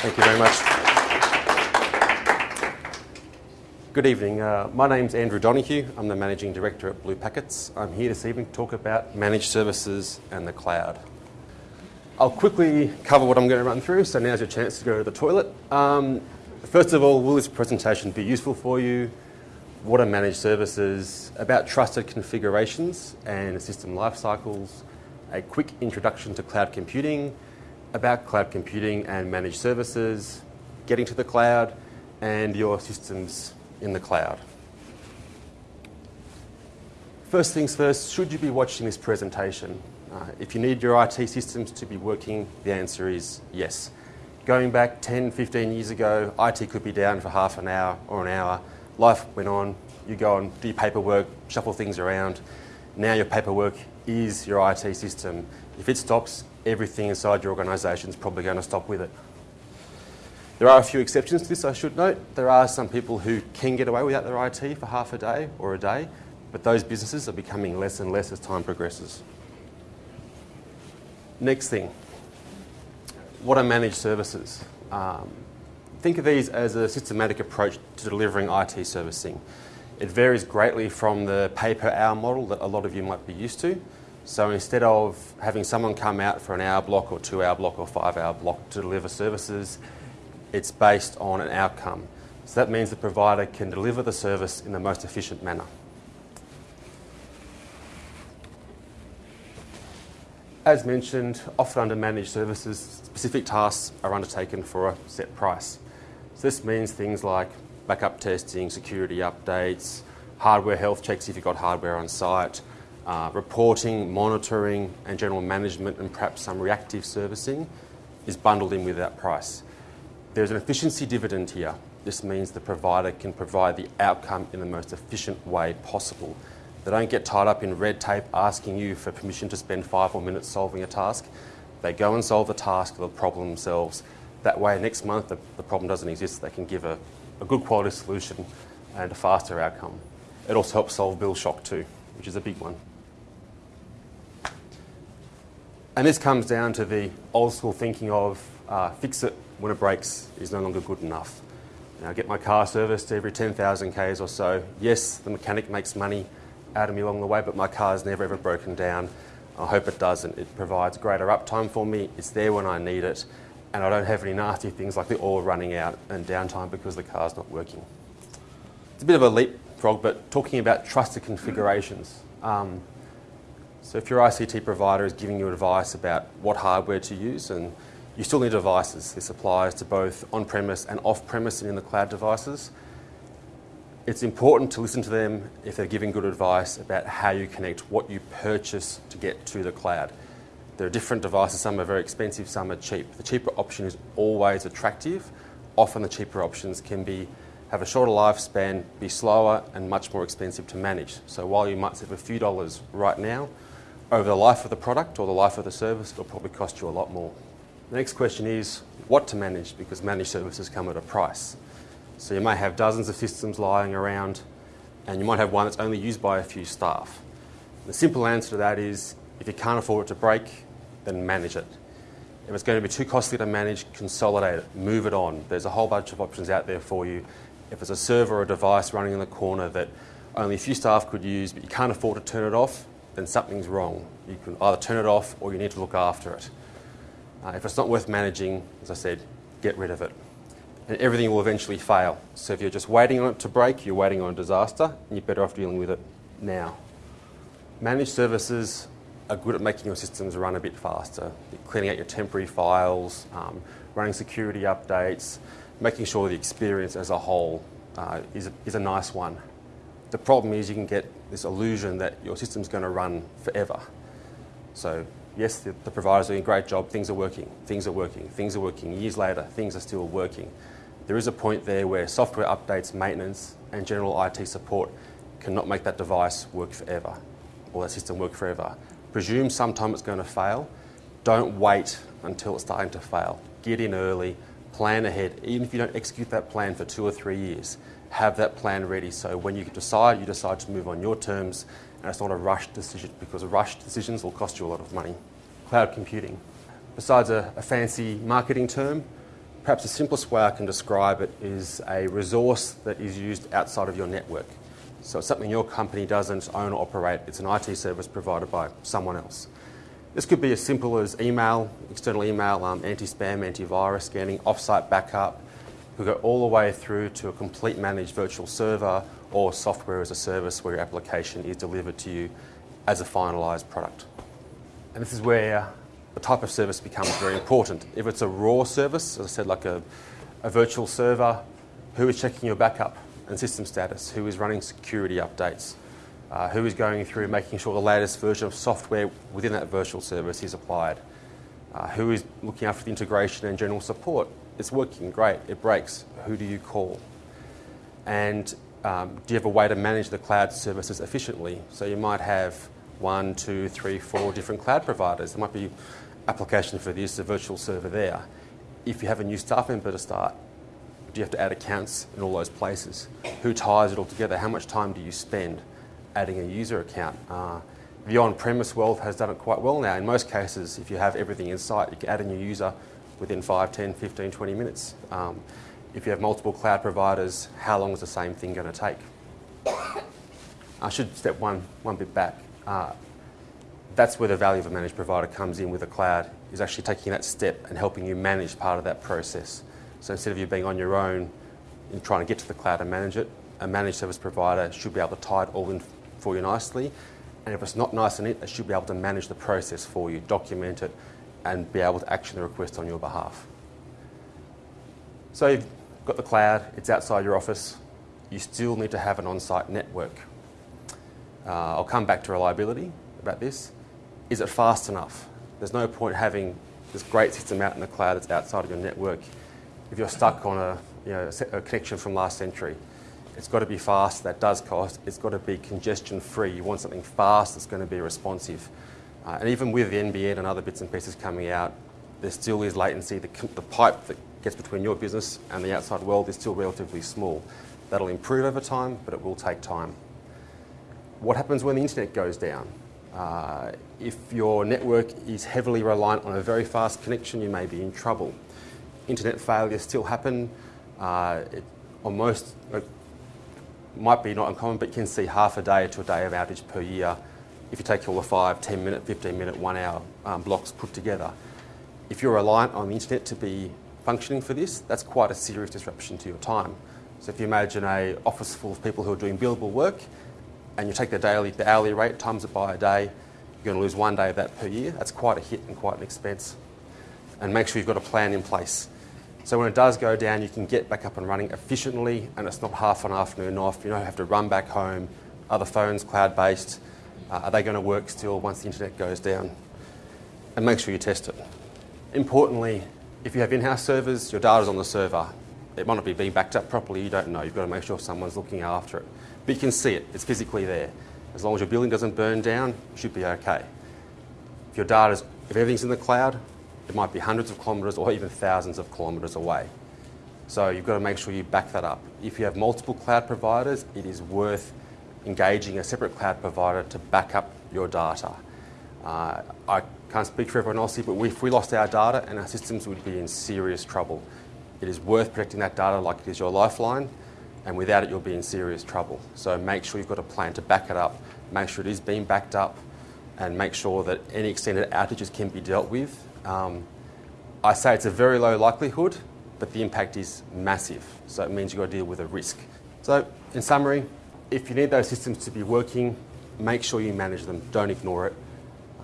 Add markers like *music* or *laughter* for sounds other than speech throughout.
Thank you very much. Good evening. Uh, my name's Andrew Donohue. I'm the Managing Director at Blue Packets. I'm here this evening to talk about managed services and the cloud. I'll quickly cover what I'm going to run through, so now's your chance to go to the toilet. Um, first of all, will this presentation be useful for you? What are managed services? About trusted configurations and system life cycles, a quick introduction to cloud computing, about cloud computing and managed services, getting to the cloud, and your systems in the cloud. First things first, should you be watching this presentation? Uh, if you need your IT systems to be working, the answer is yes. Going back 10, 15 years ago, IT could be down for half an hour or an hour. Life went on, you go and do your paperwork, shuffle things around. Now your paperwork is your IT system. If it stops, everything inside your organisation is probably going to stop with it. There are a few exceptions to this, I should note. There are some people who can get away without their IT for half a day or a day, but those businesses are becoming less and less as time progresses. Next thing, what are managed services? Um, think of these as a systematic approach to delivering IT servicing. It varies greatly from the pay per hour model that a lot of you might be used to. So instead of having someone come out for an hour block or two hour block or five hour block to deliver services, it's based on an outcome. So that means the provider can deliver the service in the most efficient manner. As mentioned, often under managed services, specific tasks are undertaken for a set price. So this means things like backup testing, security updates, hardware health checks if you've got hardware on site, uh, reporting, monitoring, and general management, and perhaps some reactive servicing is bundled in with that price. There's an efficiency dividend here. This means the provider can provide the outcome in the most efficient way possible. They don't get tied up in red tape asking you for permission to spend five more minutes solving a task. They go and solve the task the problem themselves. That way, next month, the, the problem doesn't exist. They can give a, a good quality solution and a faster outcome. It also helps solve bill shock too, which is a big one. And this comes down to the old school thinking of uh, fix it when it breaks is no longer good enough. Now, I get my car serviced every 10,000 Ks or so. Yes, the mechanic makes money out of me along the way, but my car's never ever broken down. I hope it doesn't. It provides greater uptime for me. It's there when I need it. And I don't have any nasty things like the oil running out and downtime because the car's not working. It's a bit of a leapfrog, but talking about trusted configurations. Um, so if your ICT provider is giving you advice about what hardware to use and you still need devices. This applies to both on-premise and off-premise and in the cloud devices. It's important to listen to them if they're giving good advice about how you connect what you purchase to get to the cloud. There are different devices, some are very expensive, some are cheap. The cheaper option is always attractive. Often the cheaper options can be have a shorter lifespan, be slower and much more expensive to manage. So while you might save a few dollars right now, over the life of the product or the life of the service, it'll probably cost you a lot more. The next question is what to manage because managed services come at a price. So you may have dozens of systems lying around and you might have one that's only used by a few staff. The simple answer to that is if you can't afford it to break, then manage it. If it's going to be too costly to manage, consolidate it, move it on. There's a whole bunch of options out there for you. If it's a server or a device running in the corner that only a few staff could use, but you can't afford to turn it off, then something's wrong. You can either turn it off or you need to look after it. Uh, if it's not worth managing, as I said, get rid of it. And everything will eventually fail. So if you're just waiting on it to break, you're waiting on a disaster, and you're better off dealing with it now. Managed services are good at making your systems run a bit faster, cleaning out your temporary files, um, running security updates, making sure the experience as a whole uh, is, a, is a nice one. The problem is you can get this illusion that your system's going to run forever. So yes, the, the provider's doing a great job, things are working, things are working, things are working. Years later, things are still working. There is a point there where software updates, maintenance, and general IT support cannot make that device work forever or that system work forever. Presume sometime it's going to fail. Don't wait until it's starting to fail. Get in early, plan ahead. Even if you don't execute that plan for two or three years, have that plan ready so when you decide, you decide to move on your terms and it's not a rushed decision because rushed decisions will cost you a lot of money. Cloud computing. Besides a, a fancy marketing term, perhaps the simplest way I can describe it is a resource that is used outside of your network. So it's something your company doesn't own or operate. It's an IT service provided by someone else. This could be as simple as email, external email, um, anti-spam, antivirus scanning, off-site backup. We go all the way through to a complete managed virtual server or software as a service where your application is delivered to you as a finalised product. And this is where the type of service becomes very important. If it's a raw service, as I said, like a, a virtual server, who is checking your backup and system status? Who is running security updates? Uh, who is going through making sure the latest version of software within that virtual service is applied? Uh, who is looking after the integration and general support? It's working great, it breaks. Who do you call? And um, do you have a way to manage the cloud services efficiently? So you might have one, two, three, four different cloud providers. There might be application for this, a virtual server there. If you have a new staff member to start, do you have to add accounts in all those places? Who ties it all together? How much time do you spend adding a user account? Uh, the on-premise world has done it quite well now. In most cases, if you have everything in sight, you can add a new user within 5, 10, 15, 20 minutes. Um, if you have multiple cloud providers, how long is the same thing going to take? *coughs* I should step one, one bit back. Uh, that's where the value of a managed provider comes in with a cloud, is actually taking that step and helping you manage part of that process. So instead of you being on your own and trying to get to the cloud and manage it, a managed service provider should be able to tie it all in for you nicely. And if it's not nice in it, it should be able to manage the process for you, document it, and be able to action the request on your behalf. So you've got the cloud, it's outside your office, you still need to have an on-site network. Uh, I'll come back to reliability about this. Is it fast enough? There's no point having this great system out in the cloud that's outside of your network if you're stuck on a, you know, a connection from last century. It's got to be fast, that does cost. It's got to be congestion free. You want something fast that's going to be responsive. Uh, and even with the NBN and other bits and pieces coming out, there still is latency. The, the pipe that gets between your business and the outside world is still relatively small. That'll improve over time, but it will take time. What happens when the internet goes down? Uh, if your network is heavily reliant on a very fast connection, you may be in trouble internet failures still happen. Uh, it, on most, it might be not uncommon, but you can see half a day to a day of outage per year if you take all the 5, 10 minute, 15 minute, one hour um, blocks put together. If you're reliant on the internet to be functioning for this, that's quite a serious disruption to your time. So if you imagine a office full of people who are doing billable work and you take the daily, the hourly rate, times it by a day, you're going to lose one day of that per year. That's quite a hit and quite an expense. And make sure you've got a plan in place. So when it does go down, you can get back up and running efficiently, and it's not half an afternoon off. You don't have to run back home. Are the phones cloud-based? Uh, are they going to work still once the internet goes down? And make sure you test it. Importantly, if you have in-house servers, your data's on the server. It might not be being backed up properly, you don't know. You've got to make sure someone's looking after it. But you can see it, it's physically there. As long as your building doesn't burn down, you should be okay. If your data's, if everything's in the cloud, it might be hundreds of kilometres or even thousands of kilometres away. So you've got to make sure you back that up. If you have multiple cloud providers, it is worth engaging a separate cloud provider to back up your data. Uh, I can't speak for everyone else here, but if we lost our data and our systems would be in serious trouble. It is worth protecting that data like it is your lifeline, and without it, you'll be in serious trouble. So make sure you've got a plan to back it up, make sure it is being backed up, and make sure that any extended outages can be dealt with um, I say it's a very low likelihood, but the impact is massive. So it means you've got to deal with a risk. So, in summary, if you need those systems to be working, make sure you manage them. Don't ignore it.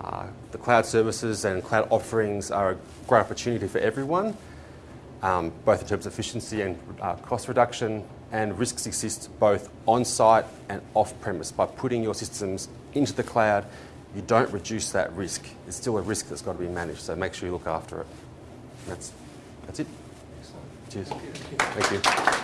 Uh, the cloud services and cloud offerings are a great opportunity for everyone, um, both in terms of efficiency and uh, cost reduction. And risks exist both on site and off premise. By putting your systems into the cloud, you don't reduce that risk. It's still a risk that's got to be managed, so make sure you look after it. That's, that's it. Cheers. Thank you.